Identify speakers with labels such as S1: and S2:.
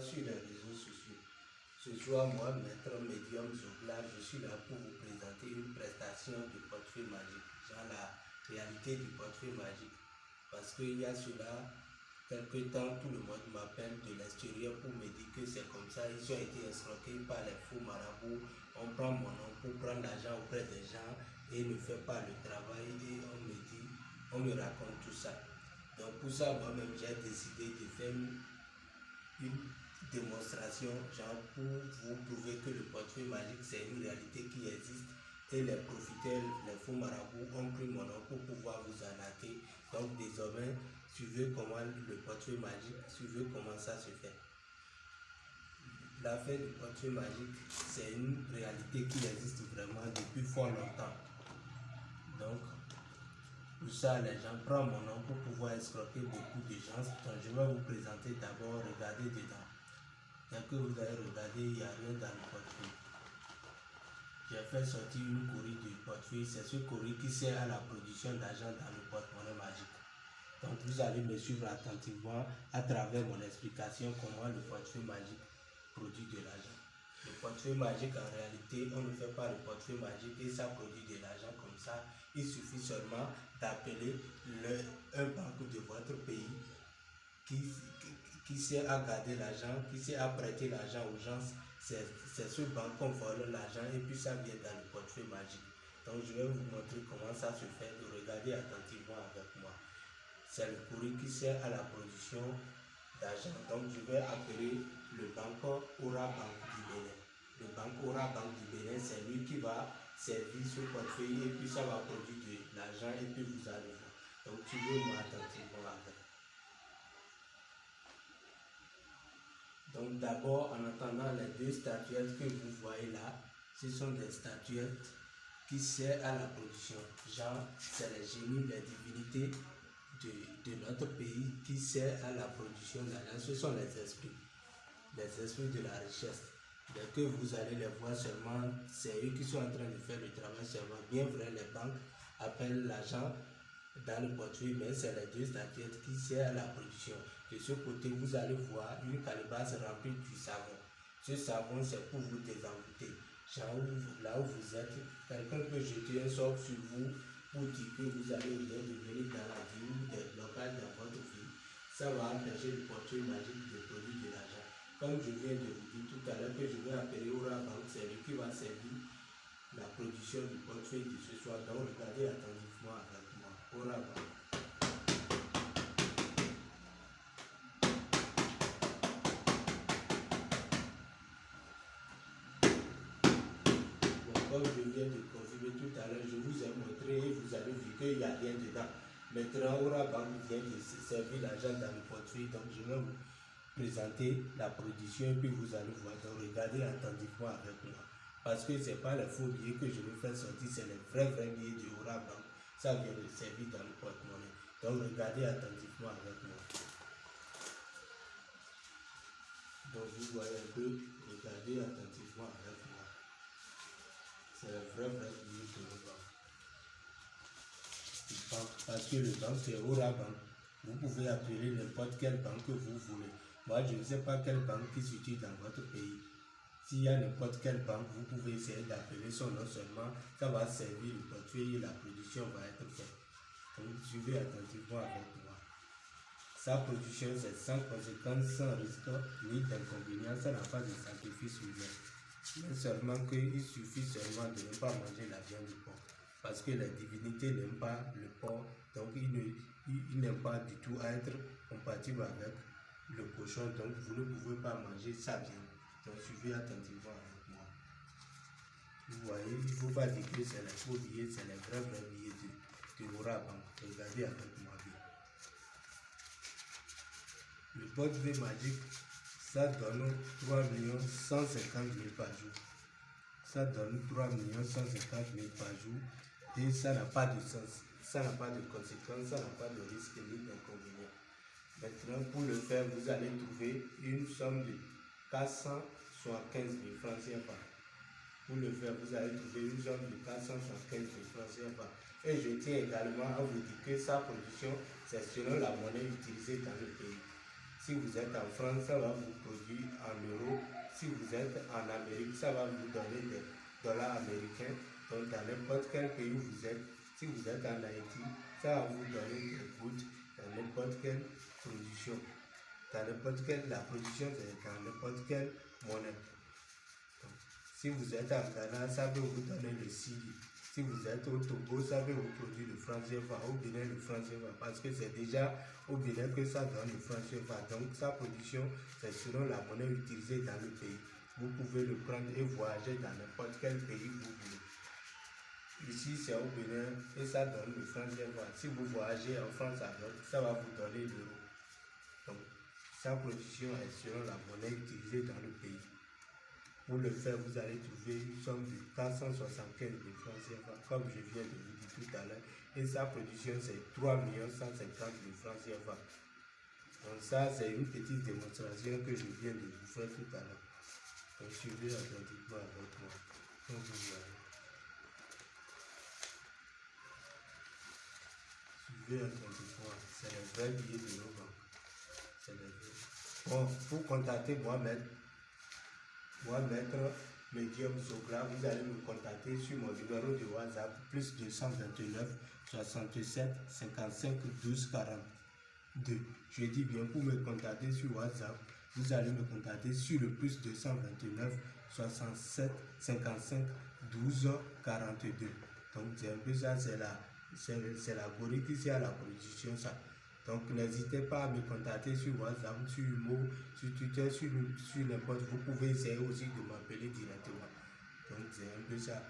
S1: sur les réseaux sociaux. Ce soir, moi, maître médium Zoglar, je suis là pour vous présenter une prestation de portefeuille magique, genre la réalité du portefeuille magique. Parce qu'il y a cela, quelque temps, tout le monde m'appelle de l'extérieur pour me dire que c'est comme ça, ils ont été escroqués par les faux marabouts. On prend mon nom pour prendre l'argent auprès des gens et ne fait pas le travail et on me dit, on me raconte tout ça. Donc pour ça, moi-même, j'ai décidé de faire une démonstration, genre pour vous prouver que le portefeuille magique, c'est une réalité qui existe et les profiteurs, les faux marabouts ont pris mon nom pour pouvoir vous arnaquer. Donc désormais, suivez comment le portefeuille magique, suivez comment ça se fait. L'affaire du portefeuille magique, c'est une réalité qui existe vraiment depuis fort longtemps. Donc, pour ça, les gens prennent mon nom pour pouvoir escroquer beaucoup de gens. Donc, je vais vous présenter d'abord, regardez dedans. Dès que vous allez regarder, il n'y a rien dans le portefeuille. J'ai fait sortir une courrier du portefeuille. C'est ce courrier qui sert à la production d'argent dans le porte-monnaie magique. Donc vous allez me suivre attentivement à travers mon explication comment le portefeuille magique produit de l'argent. Le portefeuille magique, en réalité, on ne fait pas le portefeuille magique et ça produit de l'argent comme ça. Il suffit seulement d'appeler un banque de votre pays qui, qui sait à garder l'argent, qui sait à prêter l'argent aux gens, c'est ce banque vole l'argent et puis ça vient dans le portefeuille magique. Donc je vais vous montrer comment ça se fait, de regarder attentivement avec moi. C'est le courrier qui sert à la production d'argent. Donc je vais appeler le banque Aura Bank du Bénin. Le banque Aura Bank du Bénin, c'est lui qui va servir ce portefeuille et puis ça va produire de l'argent et puis vous allez voir. Donc tu veux moi avec. Donc d'abord, en attendant les deux statuettes que vous voyez là, ce sont des statuettes qui servent à la production. Genre, c'est les génies, les divinités de, de, notre pays qui servent à la production. Ce sont les esprits, les esprits de la richesse. Dès que vous allez les voir seulement, c'est eux qui sont en train de faire le travail seulement. Bien vrai, les banques appellent l'argent dans le portefeuille, mais c'est les deux statuettes qui servent à la production. De ce côté, vous allez voir une calebasse remplie du savon. Ce savon, c'est pour vous désenvoûter. Là où vous êtes, quelqu'un peut jeter un sort sur vous pour dire que vous allez bien devenir dans la vie ou des blocages dans votre vie. Ça va empêcher le portefeuille magique de produire de l'argent. Comme je viens de vous dire tout à l'heure que je vais appeler Aura Bank, c'est lui qui va servir la production du portefeuille de ce soir. Donc, regardez attentivement. Comme je viens de confirmer tout à l'heure, je vous ai montré et vous avez vu qu'il n'y a rien dedans. Maintenant, Bank vient de servir l'argent dans le portefeuille, donc je vais vous présenter la production et puis vous allez voir. Donc regardez attentivement avec moi. Parce que ce n'est pas les faux billets que je vais faire sortir, c'est les vrais, vrais billets Aura Bank. Ça vient de servir dans le porte-monnaie. Donc regardez attentivement avec moi. Donc vous voyez un peu, regardez attentivement avec moi. C'est le vrai, vrai billet de. Parce que le banque, c'est Aura Bank. Vous pouvez appeler n'importe quelle banque que vous voulez. Moi, je ne sais pas quelle banque qui s'utilise dans votre pays. S'il y a n'importe quelle banque, vous pouvez essayer d'appeler son nom seulement. Ça va servir le portefeuille la production va être faite. Donc, suivez attentivement avec moi. Sa production, c'est sans conséquence, sans risque, ni d'inconvénient. Ça n'a pas de sacrifice humain. Mais seulement qu'il suffit seulement de ne pas manger la viande du porc. Parce que les divinités n'aiment pas le porc, donc ils n'aiment pas du tout être compatibles avec le cochon, donc vous ne pouvez pas manger ça bien. Donc suivez attentivement faut pas que c'est les faux billets, c'est les vrais, vrais billets de Aura Bank. Regardez avec moi bien. Le portefeuille magique, ça donne 3 150 000 par jour. Ça donne 3 150 000 par jour et ça n'a pas de sens. Ça n'a pas de conséquences, ça n'a pas de risque ni d'inconvénient. Maintenant, pour le faire, vous allez trouver une somme de 475 000 francs CFA. Pour le faire, vous allez trouver une somme de 475 000 francs CFA. Et je tiens également à vous dire que sa production, c'est selon la monnaie utilisée dans le pays. Si vous êtes en France, ça va vous produire en euros. Si vous êtes en Amérique, ça va vous donner des dollars américains. Donc, dans n'importe quel pays où vous êtes, si vous êtes en Haïti, ça va vous donner des gouttes dans n'importe quelle production. Dans n'importe quelle, la production, c'est dans n'importe quelle monnaie. Si vous êtes en Ghana, ça va vous donner le CILI. Si vous êtes au Togo, ça va vous produire le franc CFA, au Bénin le franc CFA, parce que c'est déjà au Bénin que ça donne le franc CFA. Donc sa production, c'est selon la monnaie utilisée dans le pays. Vous pouvez le prendre et voyager dans n'importe quel pays vous voulez. Ici, c'est au Bénin et ça donne le franc CFA. Si vous voyagez en France alors, ça va vous donner l'euro. Donc, sa production est selon la monnaie utilisée dans le pays. Pour le faire, vous allez trouver une somme de 475 de francs CFA, comme je viens de vous dire tout à l'heure. Et sa production, c'est 3 150 de francs CFA. Donc ça, c'est une petite démonstration que je viens de vous faire tout à l'heure. Donc suivez attentivement avec moi. Donc vous voyez. Suivez attentivement. C'est le vrai billet de nos. C'est le vrai. Bon, pour contacter Mohamed, moi, maître Medium Socra, vous allez me contacter sur mon numéro de WhatsApp plus 229 67 55 12 42. Je dis bien pour me contacter sur WhatsApp, vous allez me contacter sur le plus 229 67 55 12 42. Donc c'est un peu ça, c'est la, la qui à la production ça. Donc n'hésitez pas à me contacter sur WhatsApp, sur Humo, sur Twitter, sur, sur n'importe. Vous pouvez essayer aussi de m'appeler directement. Donc c'est un peu ça.